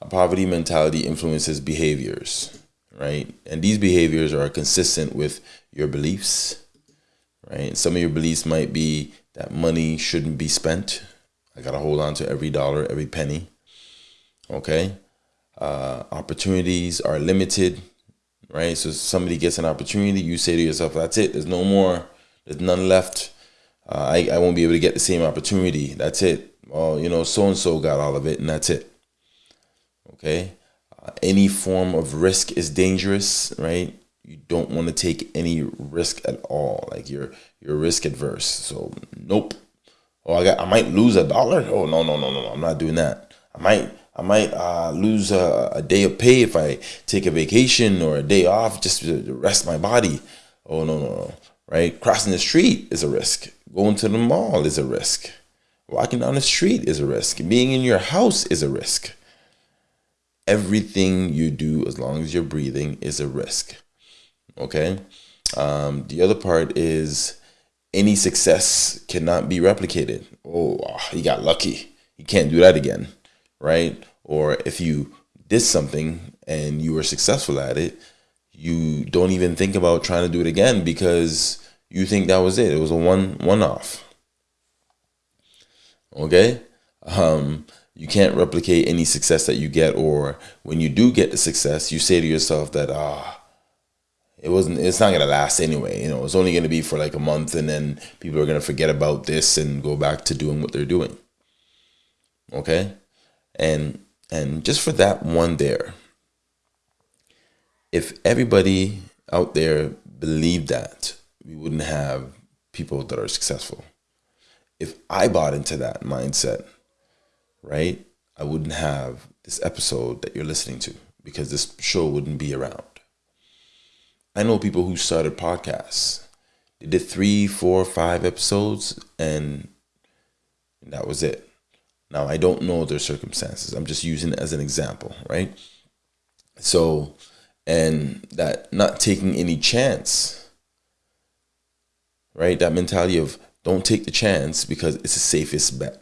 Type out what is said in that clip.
a poverty mentality influences behaviors, right? And these behaviors are consistent with your beliefs, right? Some of your beliefs might be that money shouldn't be spent. I got to hold on to every dollar, every penny. Okay. Uh, opportunities are limited, right? So somebody gets an opportunity, you say to yourself, that's it. There's no more, there's none left. Uh, I, I won't be able to get the same opportunity. That's it. Well, you know, so and so got all of it, and that's it. Okay. Uh, any form of risk is dangerous, right? You don't want to take any risk at all. Like you're you're risk adverse. So nope. Oh, I got I might lose a dollar. Oh no no no no no. I'm not doing that. I might I might uh, lose a, a, day of pay if I take a vacation or a day off just to rest my body. Oh no no no. Right? Crossing the street is a risk. Going to the mall is a risk. Walking down the street is a risk. Being in your house is a risk. Everything you do, as long as you're breathing, is a risk. Okay. Um, the other part is any success cannot be replicated. Oh, he got lucky. He can't do that again, right? Or if you did something and you were successful at it, you don't even think about trying to do it again because you think that was it. It was a one one off. Okay? Um, you can't replicate any success that you get, or when you do get the success, you say to yourself that ah, it wasn't it's not gonna last anyway you know it's only gonna be for like a month and then people are gonna forget about this and go back to doing what they're doing. Okay? And and just for that one there if everybody out there believed that we wouldn't have people that are successful if i bought into that mindset right i wouldn't have this episode that you're listening to because this show wouldn't be around I know people who started podcasts. They did three, four, five episodes, and that was it. Now I don't know their circumstances. I'm just using it as an example, right? So, and that not taking any chance, right? That mentality of don't take the chance because it's the safest bet.